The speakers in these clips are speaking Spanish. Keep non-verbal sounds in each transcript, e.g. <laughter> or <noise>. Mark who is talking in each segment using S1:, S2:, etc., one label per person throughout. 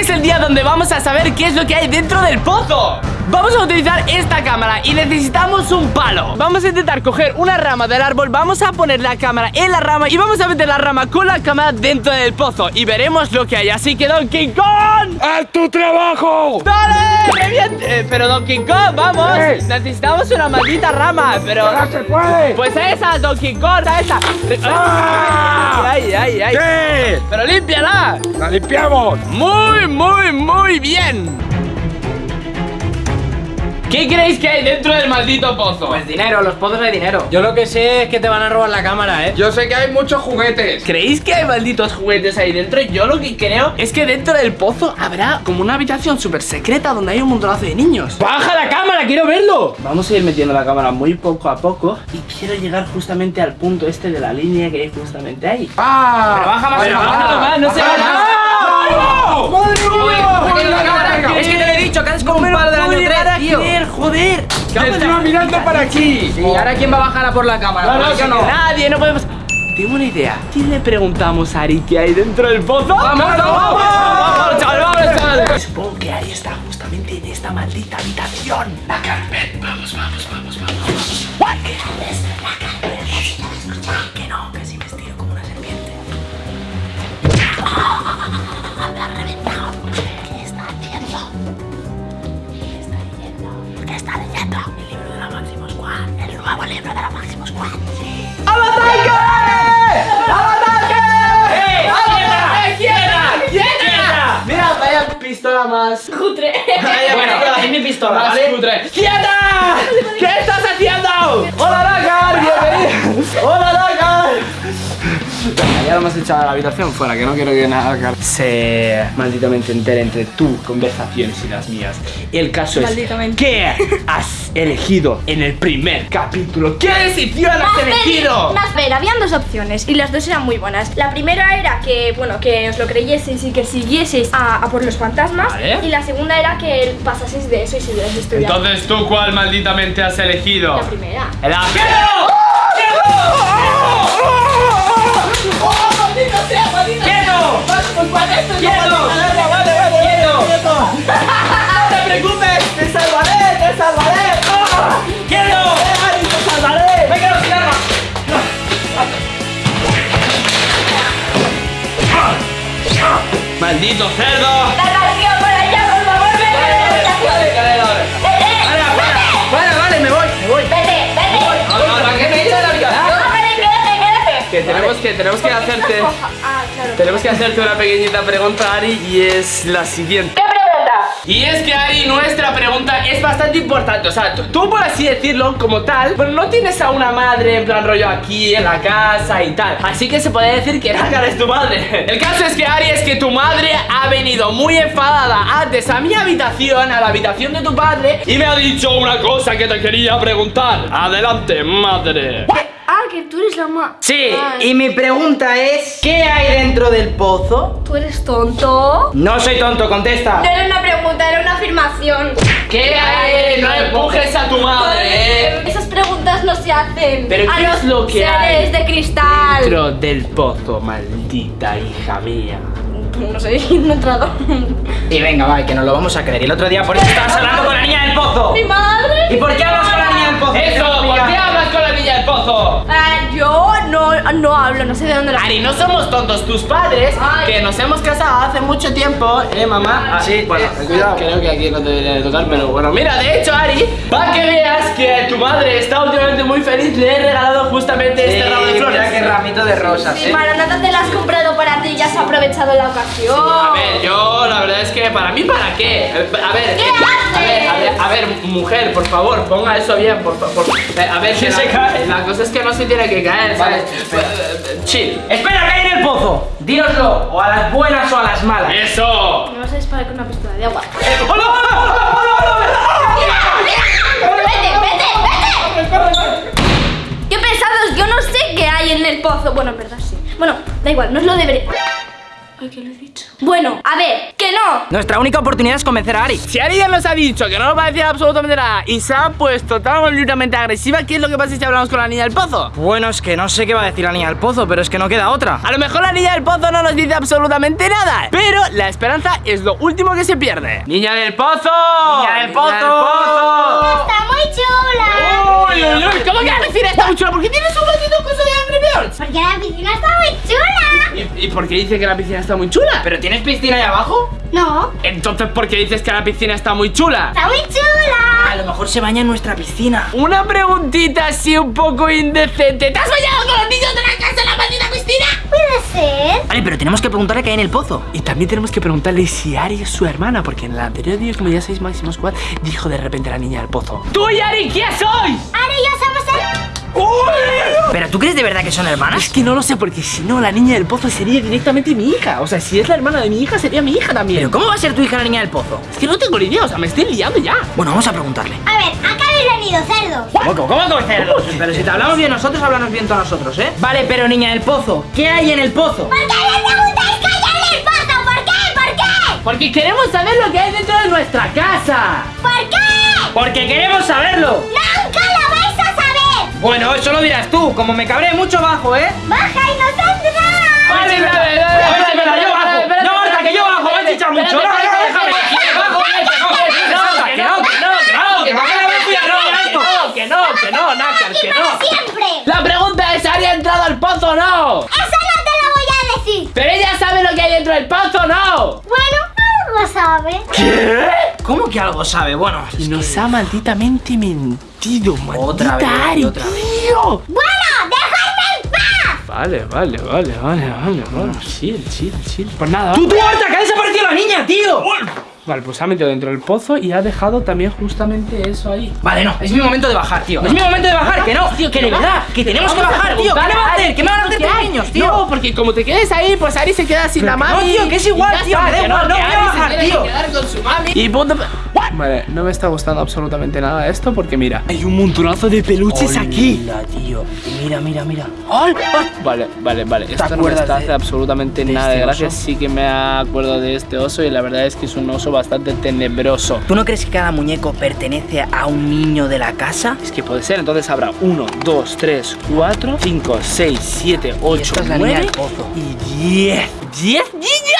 S1: es el día donde vamos a saber qué es lo que hay dentro del pozo Vamos a utilizar esta cámara y necesitamos un palo Vamos a intentar coger una rama del árbol Vamos a poner la cámara en la rama Y vamos a meter la rama con la cámara dentro del pozo Y veremos lo que hay Así que Donkey Kong
S2: ¡Haz tu trabajo!
S1: ¡Dale! ¡Qué bien! Eh, pero Donkey Kong, vamos
S2: ¿Qué?
S1: Necesitamos una maldita rama Pero...
S2: ¡Ahora se puede!
S1: Pues a esa, Donkey Kong, a esa
S2: ¡Ah!
S1: ¡Ay, ay. ¡Pero límpiala!
S2: ¡La limpiamos!
S1: Muy, muy, muy bien ¿Qué creéis que hay dentro del maldito pozo?
S3: Pues dinero, los pozos hay dinero.
S4: Yo lo que sé es que te van a robar la cámara, ¿eh?
S2: Yo sé que hay muchos juguetes.
S1: ¿Creéis que hay malditos juguetes ahí dentro? Yo lo que creo es que dentro del pozo habrá como una habitación súper secreta donde hay un montonazo de niños.
S4: ¡Baja la cámara! ¡Quiero verlo!
S1: Vamos a ir metiendo la cámara muy poco a poco y quiero llegar justamente al punto este de la línea que hay justamente ahí.
S2: ¡Ah!
S1: baja más, bájalo más, no se
S2: baja más. ¡Madre mía!
S3: Es que te lo he dicho, que haces como un palo del año 3, tío.
S1: Joder.
S2: ¡Que estoy mirando para aquí!
S3: Y ahora quién va a bajar a por la cámara.
S1: No, no,
S3: yo no.
S1: Nadie, no podemos. Tengo una idea. ¿Quién le preguntamos a Ari qué hay dentro del pozo? ¡Vamos,
S2: vamos,
S1: vamos!
S2: vamos!
S1: chaval, vamos, chaval! Supongo que Ari está justamente en esta maldita habitación. La carpet. Vamos, vamos, vamos, vamos. vamos. ¿Qué más.
S5: Cutre. <laughs>
S3: Bueno, es mi pistola,
S1: Más
S3: ¿vale?
S1: cutre. ¡Quieta! <laughs> ¿Qué estás haciendo? ¡Hola, Dakar! ¡Bienvenido! <laughs> ¡Hola! Ya lo hemos echado a la habitación fuera, que no quiero que nada se malditamente entere entre tu conversaciones y las mías. El caso es. ¿Qué has elegido en el primer capítulo? ¿Qué decisión has elegido?
S5: Más ver, habían dos opciones y las dos eran muy buenas. La primera era que, bueno, que os lo creyeseis y que siguieseis a, a por los fantasmas.
S1: Vale.
S5: Y la segunda era que pasaseis de eso y siguierais estudiando.
S1: Entonces, ¿tú cuál malditamente has elegido?
S5: La primera.
S1: ¡El ¡No te preocupes! ¡Te salvaré! ¡Te salvaré! ¡Ah! ¡Quiero! ¡Ari, te salvaré! ¡Me quedo sin arma! ¡Maldito cerdo!
S5: ¡La canción por allá, por favor, vete!
S3: Vale, vale, me voy, me voy.
S5: ¡Vete, vete! ¡Ah, quédate, quédate!
S1: Que tenemos que, tenemos que hacerte... Tenemos que hacerte una pequeñita pregunta, Ari, y es la siguiente.
S5: ¿Qué pregunta?
S1: Y es que, Ari, nuestra pregunta es bastante importante. O sea, tú, por así decirlo, como tal, pero no tienes a una madre en plan rollo aquí en la casa y tal. Así que se puede decir que Nagar es tu madre. El caso es que, Ari, es que tu madre ha venido muy enfadada antes a mi habitación, a la habitación de tu padre, y me ha dicho una cosa que te quería preguntar. Adelante, madre.
S5: Ah, que tú eres la ma...
S3: Sí,
S5: Ay.
S3: y mi pregunta es, ¿qué hay dentro del pozo?
S5: ¿Tú eres tonto?
S3: No soy tonto, contesta.
S5: No era una pregunta, era una afirmación.
S1: ¿Qué hay? No empujes a tu madre. eh.
S5: Esas preguntas no se hacen
S1: Pero
S5: a
S1: ¿qué
S5: los
S1: es lo que
S5: seres
S1: hay
S5: de cristal.
S1: Dentro del pozo, maldita hija mía.
S5: No sé, <laughs> no he entrado.
S3: Y venga, va, que nos lo vamos a creer. Y el otro día por eso estabas hablando con la niña del pozo.
S5: ¡Mi madre!
S3: ¿Y por qué hablas con la niña del pozo?
S1: ¡Eso! ¿Por qué hablas con la pozo?
S5: Ah, no, no hablo, no sé de dónde lo
S1: Ari, no somos tontos tus padres,
S5: Ay.
S1: que nos hemos casado hace mucho tiempo, ¿eh, mamá?
S3: Ah, sí,
S1: bueno,
S3: eh, cuidado.
S1: Creo que aquí no te debería de tocar, pero bueno. Mira, de hecho, Ari, para que veas que tu madre está últimamente muy feliz, le he regalado justamente este ramo de flores.
S3: mira qué ramito de rosas,
S5: Sí,
S3: eh.
S5: Maranata te la has comprado para ti, ya has aprovechado la ocasión.
S1: A ver, yo la verdad es que para mí, ¿para qué? Eh, A ver,
S5: ¿Qué
S1: eh, a
S5: haces?
S1: ver, a ver, a ver, mujer, por favor, ponga eso bien, por favor. A ver, que
S4: se
S1: la,
S4: cae.
S1: la cosa es que no se tiene que caer, ¿sabes?
S3: Espera.
S1: Eh, eh, Chill.
S3: Espera, ¿qué hay en el pozo? Dínoslo, o a las buenas o a las malas.
S1: ¡Eso!
S5: Me vas a disparar con una pistola de agua.
S1: ¡Hola!
S5: ¡Vete, vete, vete! ¡Qué pesados! Yo no sé qué hay en el pozo. Bueno, en verdad sí. Bueno, da igual, no os lo deberé. Ay, ¿qué le he dicho? Bueno, a ver, que no.
S3: Nuestra única oportunidad es convencer a Ari.
S1: Si Ari ya nos ha dicho que no nos va a decir absolutamente nada y se ha puesto tan completamente agresiva, ¿qué es lo que pasa si hablamos con la niña del pozo?
S3: Bueno, es que no sé qué va a decir la niña del pozo, pero es que no queda otra.
S1: A lo mejor la niña del pozo no nos dice absolutamente nada, pero la esperanza es lo último que se pierde. ¡Niña del pozo!
S3: ¡Niña del pozo!
S5: Está muy chula.
S1: ¡Uy, uy, uy! ¿Cómo que piscina está muy chula? ¿Por qué tienes un gatito con cosa
S5: Porque la piscina está muy chula.
S1: ¿Y, ¿Y por qué dice que la piscina está muy chula?
S3: ¿Pero tienes piscina ahí abajo?
S5: No,
S1: Entonces, ¿por qué dices que la piscina está muy chula?
S5: está muy chula.
S3: A lo mejor se baña en nuestra piscina.
S1: Una preguntita así un poco indecente. ¿Te has bañado con los niños de la casa en la maldita piscina?
S5: Puede ser.
S3: Vale, pero tenemos que preguntarle qué hay en el pozo.
S1: Y también tenemos que preguntarle si Ari es su hermana, porque en el anterior día, como ya sabéis, Máximo Squad dijo de repente la niña del pozo. ¡Tú y Ari, quién sois!
S5: Ahora ya somos el...
S3: ¿Pero tú crees de verdad que son hermanas?
S1: Es que no lo sé, porque si no, la niña del pozo sería directamente mi hija. O sea, si es la hermana de mi hija, sería mi hija también.
S3: ¿Pero cómo va a ser tu hija la niña del pozo?
S1: Es que no tengo ni idea, o sea, me estoy liando ya.
S3: Bueno, vamos a preguntarle.
S5: A ver, acá habéis venido cerdos.
S3: ¿Cómo, cómo, cómo cerdos? Pero si te hablamos bien nosotros, háblanos bien todos nosotros, ¿eh? Vale, pero niña del pozo, ¿qué hay en el pozo?
S5: ¿Por qué me preguntáis qué hay en el pozo? ¿Por qué? ¿Por qué?
S1: Porque queremos saber lo que hay dentro de nuestra casa.
S5: ¿Por qué?
S3: Porque queremos saberlo.
S5: Nunca
S3: Bueno, eso lo dirás tú, como me cabré mucho bajo, ¿eh?
S5: Baja y no saldrás.
S1: Vale, vale, vale, vale,
S3: Vale, yo bajo. No, Marta, que yo bajo, me has
S1: espérate,
S3: dicho mucho. No, no,
S1: espérate,
S3: déjame. Bajo, no, que no, que no, que no, que no, que no, que no, que no,
S1: no, que no, que no, Nácar, que no.
S5: siempre.
S1: La pregunta es, ¿Ari ha entrado al pozo o no?
S5: Eso no te lo voy a decir.
S1: Pero ella sabe lo que hay dentro del pozo o no.
S5: Bueno, algo sabe.
S1: ¿Qué?
S3: ¿Cómo que algo sabe? Bueno,
S1: Y nos ha malditamente mentido, maldita
S3: Otra vez,
S1: Ari,
S3: otra vez.
S1: tío.
S5: Bueno, dejadme en paz.
S1: Vale, vale, vale, vale, vale, vale. Chill, chill, chill. Pues nada.
S3: ¡Tú, tú, Marta, que ha desaparecido la niña, tío!
S1: Vale, pues se ha metido dentro del pozo y ha dejado también justamente eso ahí.
S3: Vale, no, es mi momento de bajar, tío. Es mi momento de bajar, que no,
S1: Tío,
S3: que de verdad, que tenemos que bajar, tío. ¿Qué me va a hacer? ¿Qué me van a hacer tus niños, tío?
S1: No, porque como te quedes ahí, pues Ari se queda sin la mami.
S3: no, tío, que es igual, tío, me da igual, no voy a bajar, tío.
S1: quedar con su mami. Y punto. Vale, no me está gustando absolutamente nada esto porque mira, hay un montonazo de peluches aquí.
S3: Hola, tío. Mira, mira, mira.
S1: ¡Ay! Vale, vale, vale. Esto no me está
S3: de-
S1: absolutamente
S3: de
S1: nada de
S3: este
S1: gracia. Sí que me acuerdo de este oso y la verdad es que es un oso bastante tenebroso.
S3: ¿Tú no crees que cada muñeco pertenece a un niño de la casa?
S1: Es que puede ser, entonces habrá 1, 2, 3, 4, 5, 6, 7, 8,
S3: esta es la niña
S1: 9
S3: del pozo.
S1: y 10. ¿10 niñas?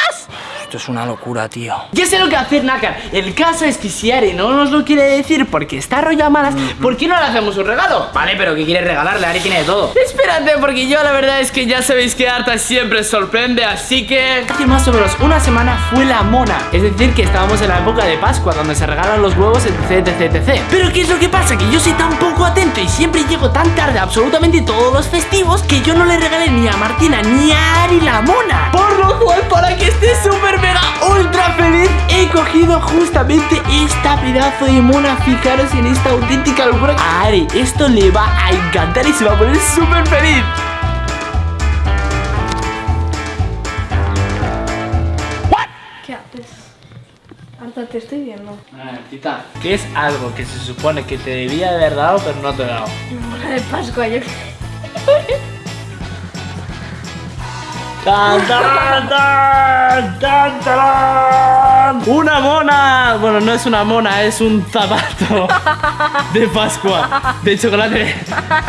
S3: Esto es una locura, tío.
S1: Ya sé lo que hacer, Nakar. El caso es que si Ari no nos lo quiere decir porque está rollo a malas, ¿por qué no le hacemos un regalo?
S3: Vale, pero ¿qué quieres regalarle? Ari tiene de todo.
S1: Espérate, porque yo la verdad es que ya sabéis que Arta siempre sorprende, así que hace más o menos una semana fue la mona. Es decir, que estábamos en la época de Pascua, donde se regalan los huevos, etc, etc, etc. Pero ¿qué es lo que pasa? Que yo soy tan poco atento y siempre llego tan tarde a absolutamente todos los festivos que yo no le regalé ni a Martina ni a Ari la mona. Por lo cual, para que esté súper mega ultra feliz, he cogido justamente esta pedazo de mona. Fijaros en esta auténtica locura. A Ari, esto le va a encantar y se va a poner súper feliz.
S5: ¿Qué haces? Arta, te estoy viendo.
S1: Tita, ¿qué es algo que se supone que te debía haber dado pero no te he dado? <laughs>
S5: Mona de Pascua, yo
S1: ¡Tan, tan, tan, tan, tarán! ¡Una mona! Bueno, no es una mona, es un zapato <laughs> de Pascua, de chocolate.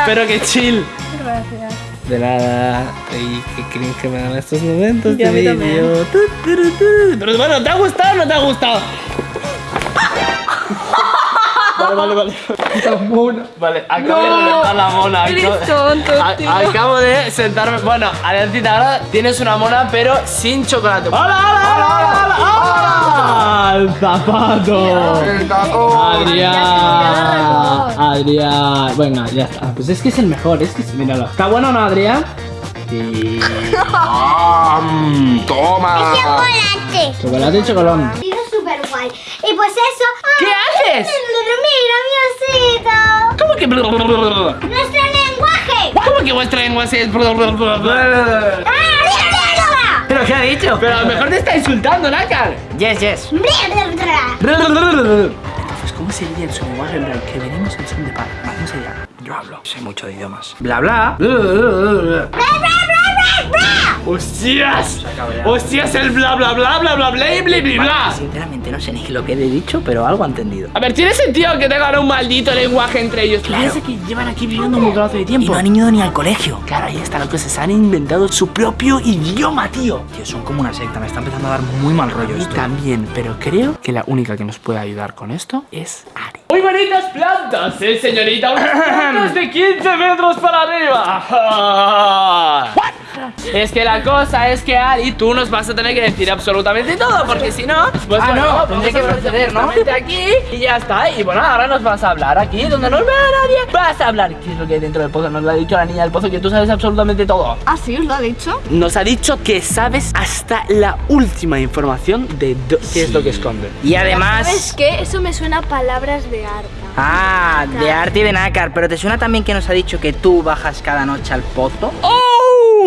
S1: Pero que chill.
S5: Gracias.
S1: De nada. ¿Y qué crees que me dan estos momentos
S5: Y a mí también.
S1: Tu, tu, tu, tu. Pero bueno, ¿te ha gustado o no te ha gustado? Vale, vale, vale. <laughs> Vale, acabo de reventar la mona.
S5: Eres
S1: acabo-
S5: tonto,
S1: A-
S5: tío.
S1: Acabo de sentarme. Bueno, Adelantita, ahora tienes una mona, pero sin chocolate. ¡Hola, hola, hola, hola! hola! ¡El zapato! Adrián, Adrián. Venga, ya está. Pues es que es el mejor, es que es- míralo. ¿Está bueno o no, Adrián? Sí. <laughs>
S2: ¡Toma!
S5: ¡Chocolate!
S1: Chocolate y chocolón.
S5: Digo súper guay. Y pues eso.
S1: ¿Qué haces?
S5: Mira, mi osito.
S1: ¿Cómo que?
S5: Nuestro lenguaje.
S1: ¿Cómo que vuestra lengua es?
S5: ¡Ah,
S3: ¿Pero qué ha dicho?
S1: Pero a lo mejor te está insultando, Nácar.
S3: Yes, yes.
S1: Entonces, ¿cómo sería en su lenguaje en plan? Que venimos en son de paz. ¿Cómo sería?
S3: Yo hablo. Sé mucho de idiomas. Bla, bla.
S5: Bra, bra, bra.
S1: ¡Hostias! ¡Hostias! El bla bla bla bla bla bla bla bla bla.
S3: Sinceramente no sé ni lo que le he dicho, pero algo ha entendido.
S1: A ver, ¿tiene sentido que tengan un maldito lenguaje entre ellos?
S3: Claro.
S1: Que llevan aquí viviendo un montón de
S3: Y
S1: tiempo.
S3: no han ido ni al colegio.
S1: Claro, ahí está lo que se han inventado su propio idioma, tío.
S3: Tío, son como una secta, me está empezando a dar muy mal rollo
S1: Y
S3: esto.
S1: también, pero creo que la única que nos puede ayudar con esto es Ari. Muy bonitas plantas, eh, señorita. Unas plantas de 15 metros para arriba. <laughs> Es que la cosa es que Ari, tú nos vas a tener que decir absolutamente todo, porque si no, pues
S3: Ah,
S1: bueno,
S3: no,
S1: vamos
S3: tendré que proceder, ¿no?
S1: aquí y ya está. Y bueno, ahora nos vas a hablar aquí, donde no vea nadie. Vas a hablar qué es lo que hay dentro del pozo. Nos lo ha dicho la niña del pozo, que tú sabes absolutamente todo.
S5: ¿Ah, sí? ¿Os lo ha dicho?
S1: Nos ha dicho que sabes hasta la última información de qué es lo que esconde.
S3: Y además...
S5: ¿Sabes qué? Eso me suena a palabras de arte.
S3: Ah, de arte y de nácar, pero ¿te suena también que nos ha dicho que tú bajas cada noche al pozo?
S1: ¡Oh,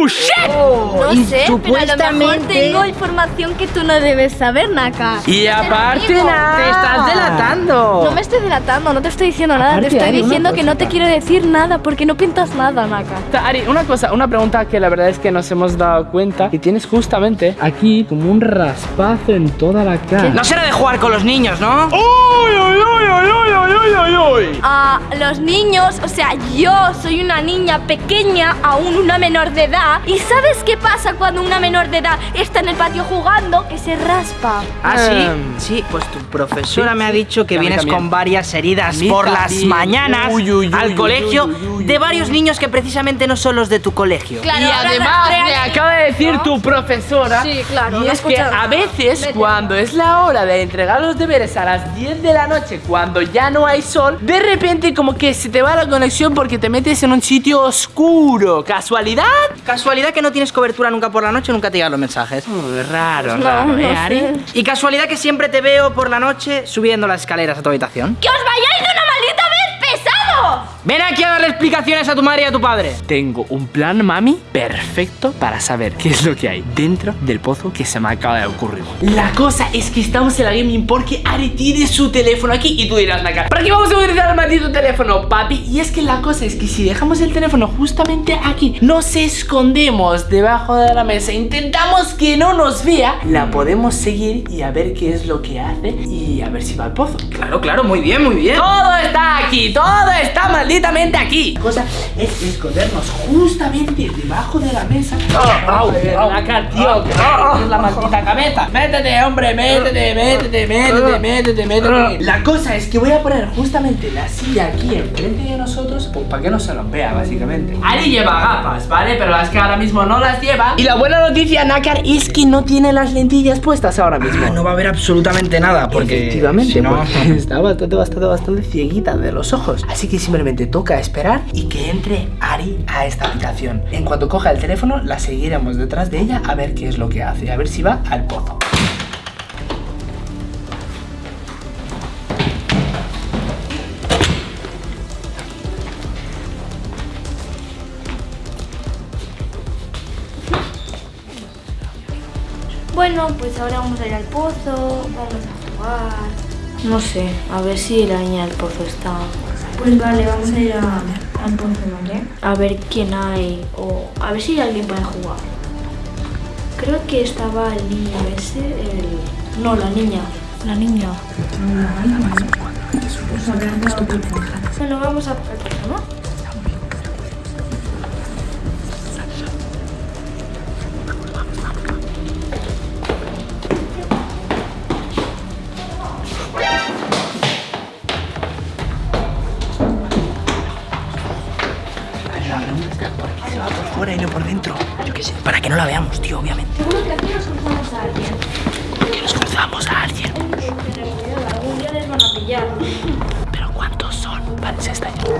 S1: shit!
S5: No
S3: y
S5: sé, pero a lo mejor
S3: supuestamente-
S5: tengo información que tú no debes saber, Naka.
S1: Y aparte nada.
S3: ¡Te estás delatando!
S5: No me estoy delatando, no te estoy diciendo nada,
S1: Aparte,
S5: te estoy
S1: Ari,
S5: diciendo que no te quiero decir nada porque no pintas nada, Naka.
S1: Ari, una cosa, una pregunta que la verdad es que nos hemos dado cuenta que tienes justamente aquí como un raspazo en toda la cara.
S3: No será de jugar con los niños, ¿no?
S1: ¡Uy, uy, uy, uy, uy, uy, uy, uy!
S5: A los niños, o sea, yo soy una niña pequeña, aún una menor de edad. ¿Y sabes qué pasa cuando una menor de edad está en el patio jugando? Que se raspa.
S3: ¿Ah, sí?
S1: Em.
S3: Sí, pues tu profesora
S1: Sí,
S3: me ha
S1: sí.
S3: dicho que vienes
S1: también.
S3: con varias heridas por las mañanas
S1: Uy, uy, uy,
S3: al
S1: uy,
S3: colegio
S1: uy, uy, uy,
S3: de varios niños que precisamente no son los de tu colegio.
S5: Claro,
S1: y además me acaba de decir tu profesora
S5: Sí, claro,
S1: y es que a veces
S5: Vete.
S1: cuando es la hora de entregar los deberes a las 10 de la noche cuando ya no hay sol de repente como que se te va la conexión porque te metes en un sitio oscuro casualidad
S3: Casualidad que no tienes cobertura nunca por la noche, nunca te llegan los mensajes.
S1: Raro
S5: No,
S1: raro
S5: no
S1: ¿eh,
S5: sé.
S3: Y casualidad que siempre te veo por la noche subiendo las escaleras a tu habitación.
S5: ¡Que os vayáis de una maldita!
S3: Ven aquí a darle explicaciones a tu madre y a tu padre.
S1: Tengo un plan, mami, perfecto para saber qué es lo que hay dentro del pozo que se me acaba de ocurrir. La cosa es que estamos en la gaming porque Ari tiene su teléfono aquí y tú dirás, Naka, ¿para qué vamos a utilizar el maldito teléfono, papi? Y es que la cosa es que si dejamos el teléfono justamente aquí, nos escondemos debajo de la mesa, intentamos que no nos vea, la podemos seguir y a ver qué es lo que hace y a ver si va al pozo.
S3: Claro, claro, muy bien, muy bien.
S1: Todo está aquí, todo está malditamente aquí. La cosa es escondernos justamente debajo de la mesa. ¡Au! ¡La tío! ¡Es la maldita cabeza! ¡Métete, hombre! ¡Métete, métete, métete, métete, métete! La cosa es que voy a poner justamente la silla aquí enfrente de nosotros, pues para que no se nos vea, básicamente. Ari lleva gafas, ¿vale? Pero es que ahora mismo no las lleva. Y la buena noticia, Nakar, es que no tiene las lentillas puestas ahora mismo.
S3: Ah, no va a haber absolutamente nada porque
S1: Efectivamente,
S3: si no-
S1: porque <laughs> está bastante, bastante, bastante cieguita de los ojos. Así que simplemente toca esperar y que entre Ari a esta habitación. En cuanto coja el teléfono, la seguiremos detrás de ella a ver qué es lo que hace, a ver si va al pozo.
S5: Bueno, pues ahora vamos a ir al pozo, vamos a jugar. No sé, a ver si la niña del pozo está. Pues vale, vamos a ir a- al ¿vale? A ver quién hay, o a ver si alguien puede jugar. Creo que estaba el niño ese, el... No, la niña. La niña. Bueno, vamos a.
S3: fuera y no por dentro. Yo qué sé, para que no la veamos, tío, obviamente.
S5: Seguro que aquí nos cruzamos a alguien.
S3: Que nos cruzamos a alguien.
S5: Algún día les van a pillar.
S3: Pero ¿cuántos son? Vale, se está yendo.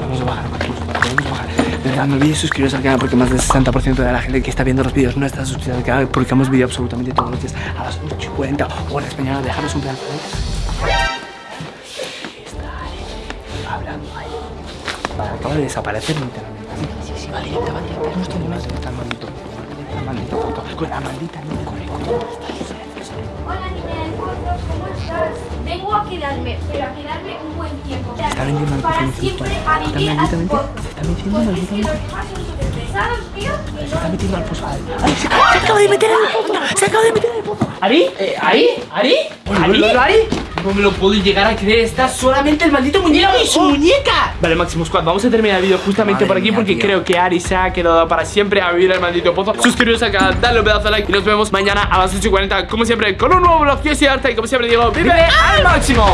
S1: Vamos a bajar, vamos a bajar. Dadle al vídeo y suscribiros al canal porque más del 60% de la gente que está viendo los vídeos no está suscrita al canal porque hemos vídeo absolutamente todos los días a las 8.40 hora española. Dejaros un pedazo de... Está ahí, hablando ahí. Acaba de desaparecer literalmente. Sí, sí, sí, va directa, va directa. No estoy mal, está el maldito. Maldita foto. Con la maldita niña con el
S5: Hola niña del pozo, ¿cómo estás? Vengo a quedarme, pero a quedarme un buen tiempo.
S1: está vendiendo el
S5: Para siempre a
S1: Está
S5: vivir
S1: se está
S5: súper pesados, ¿qué
S1: Se está metiendo al pozo. Ay, se, acaba de meter en el pozo. Se acaba de meter en el pozo. ¿Ari? Eh, ¿Ari? ¿Ari? ¿Ari? ¿Ari? No me lo puedo llegar a creer. Está solamente el maldito muñeco y su muñeca. Vale, Máximo Squad, vamos a terminar el vídeo justamente por aquí porque creo que Ari se ha quedado para siempre a vivir el maldito pozo. Suscribiros al canal, dale un pedazo de like y nos vemos mañana a las 8 y 40 como siempre con un nuevo vlog. Yo soy Arta y como siempre digo, ¡vive al máximo!